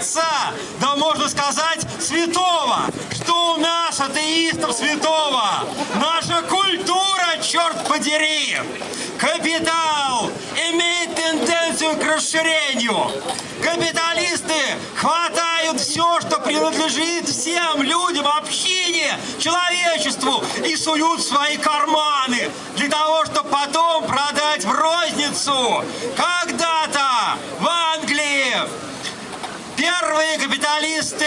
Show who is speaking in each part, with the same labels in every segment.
Speaker 1: отца, да можно сказать святого. Что у нас, атеистов, святого? Наша культура, черт подери! Капитал имеет тенденцию к расширению. Капиталисты хватают все, что принадлежит всем людям, общине, человечеству и суют свои карманы для того, чтобы потом продать в розницу. Когда-то в Англии капиталисты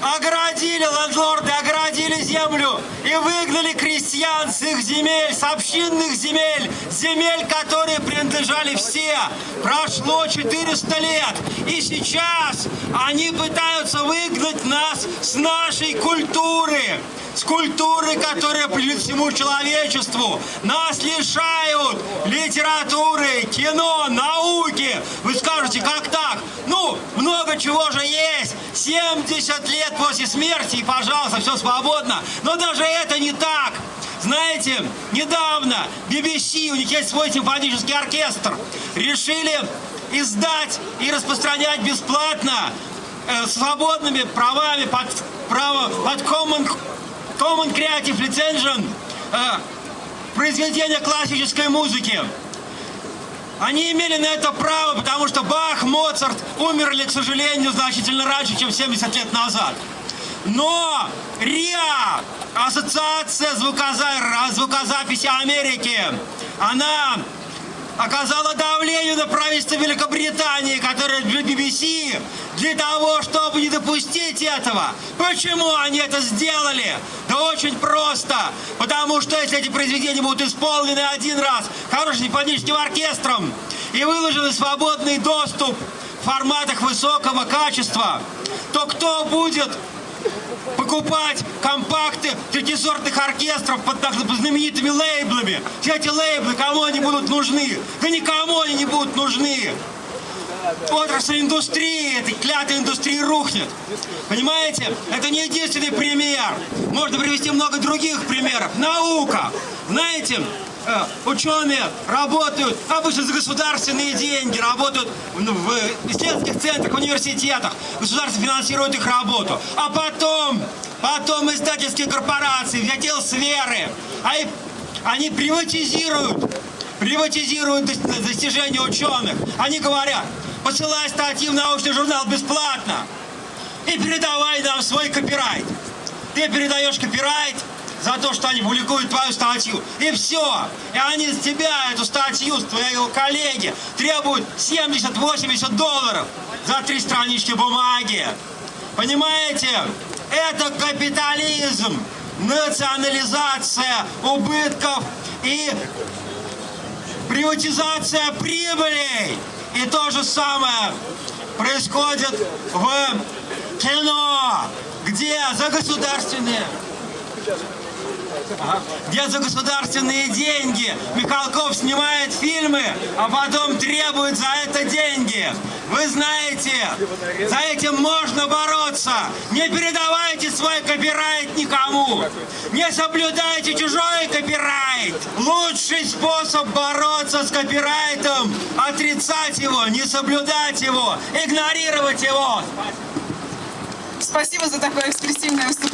Speaker 1: оградили, лендлорды оградили землю и выгнали крестьян с их земель, с общинных земель, земель, которые принадлежали все. Прошло 400 лет, и сейчас они пытаются выгнать нас с нашей культуры с культуры, которая принадлежит всему человечеству. Нас лишают литературы, кино, науки. Вы скажете, как так? Ну, много чего же есть. 70 лет после смерти, и, пожалуйста, все свободно. Но даже это не так. Знаете, недавно BBC, у них есть свой симфонический оркестр, решили издать и распространять бесплатно э, свободными правами под, право, под Common Common Creative Licension э, произведения классической музыки. Они имели на это право, потому что Бах, Моцарт умерли, к сожалению, значительно раньше, чем 70 лет назад. Но РИА, Ассоциация звукоза... звукозаписи Америки, она оказала давление на правительство Великобритании, которое для BBC, для того, чтобы не допустить этого. Почему они это сделали? Да очень просто. Потому что если эти произведения будут исполнены один раз хорошим симфоническим оркестром и выложены свободный доступ в форматах высокого качества, то кто будет покупать компакты третисортных оркестров под так знаменитыми лейблами. Все эти лейблы, кому они будут нужны? Да никому они не будут нужны. Отрасль индустрии, этой клятой индустрии рухнет. Понимаете? Это не единственный пример. Можно привести много других примеров. Наука. Знаете, ученые работают обычно за государственные деньги, работают в исследовательских центрах, в университетах. Государство финансирует их работу. А потом, потом издательские корпорации, взять сферы, а они приватизируют, приватизируют достижения ученых. Они говорят, посылай статьи в научный журнал бесплатно и передавай нам свой копирайт. Ты передаешь копирайт, за то, что они публикуют твою статью. И все. И они с тебя эту статью, с твоего коллеги, требуют 70-80 долларов за три странички бумаги. Понимаете? Это капитализм, национализация убытков и приватизация прибылей. И то же самое происходит в кино, где за государственные где за государственные деньги Михалков снимает фильмы, а потом требует за это деньги. Вы знаете, за этим можно бороться. Не передавайте свой копирайт никому. Не соблюдайте чужой копирайт. Лучший способ бороться с копирайтом – отрицать его, не соблюдать его, игнорировать его.
Speaker 2: Спасибо за такое экспрессивное выступление.